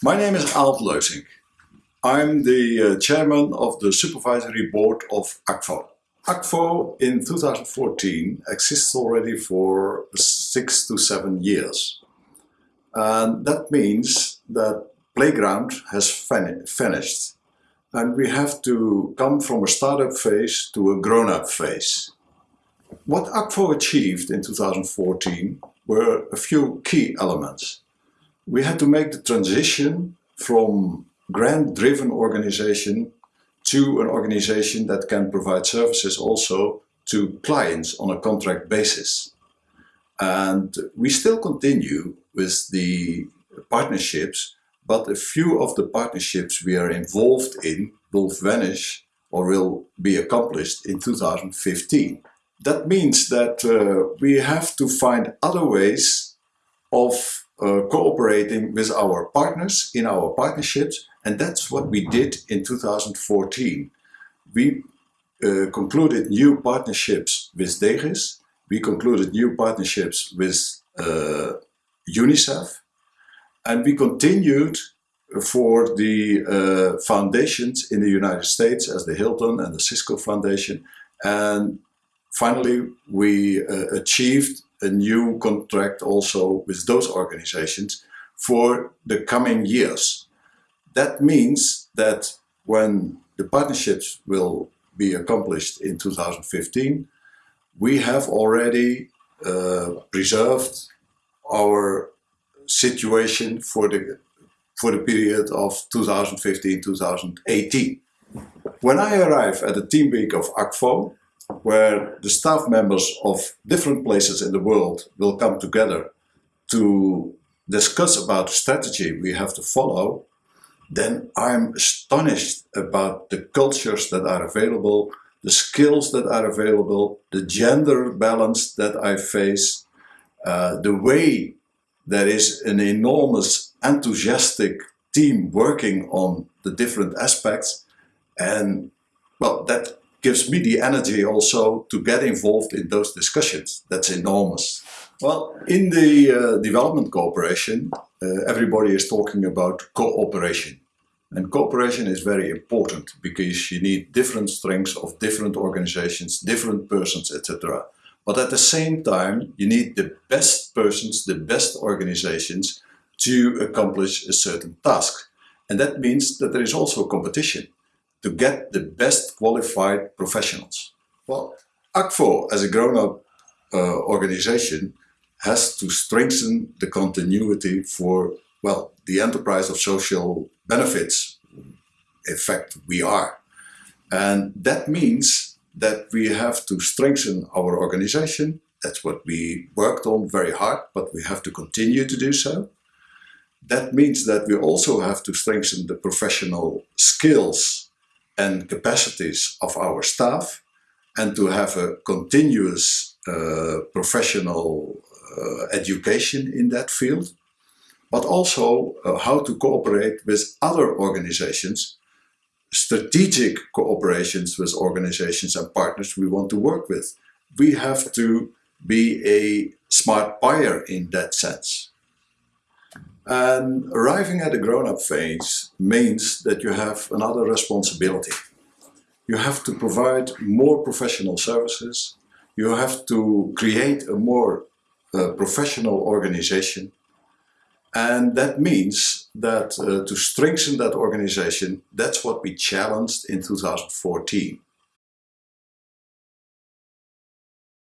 My name is Aalt Leusink. I'm the uh, chairman of the supervisory board of Akvo. Akvo in 2014 exists already for six to seven years. And that means that playground has finished and we have to come from a startup phase to a grown-up phase. What Akvo achieved in 2014 were a few key elements. We had to make the transition from grant-driven organization to an organization that can provide services also to clients on a contract basis. And we still continue with the partnerships, but a few of the partnerships we are involved in will vanish or will be accomplished in 2015. That means that uh, we have to find other ways of uh, cooperating with our partners in our partnerships and that's what we did in 2014. We uh, concluded new partnerships with DGIS, we concluded new partnerships with uh, UNICEF. And we continued for the uh, foundations in the United States as the Hilton and the Cisco Foundation. And finally we uh, achieved a new contract also with those organizations for the coming years. That means that when the partnerships will be accomplished in 2015, we have already uh, preserved our situation for the for the period of 2015-2018. When I arrive at the team week of Akvo, where the staff members of different places in the world will come together to discuss about strategy we have to follow, then I'm astonished about the cultures that are available, the skills that are available, the gender balance that I face, uh, the way there is an enormous enthusiastic team working on the different aspects and well that gives me the energy also to get involved in those discussions. That's enormous. Well, in the uh, development cooperation, uh, everybody is talking about cooperation. And cooperation is very important because you need different strengths of different organizations, different persons, etc. But at the same time, you need the best persons, the best organizations to accomplish a certain task. And that means that there is also competition to get the best qualified professionals. Well, Akvo as a grown-up uh, organization has to strengthen the continuity for, well, the enterprise of social benefits. In fact, we are. And that means that we have to strengthen our organization. That's what we worked on very hard, but we have to continue to do so. That means that we also have to strengthen the professional skills and capacities of our staff and to have a continuous uh, professional uh, education in that field, but also uh, how to cooperate with other organizations, strategic cooperations with organizations and partners we want to work with. We have to be a smart buyer in that sense. And arriving at a grown-up phase means that you have another responsibility. You have to provide more professional services. You have to create a more uh, professional organization. And that means that uh, to strengthen that organization, that's what we challenged in 2014.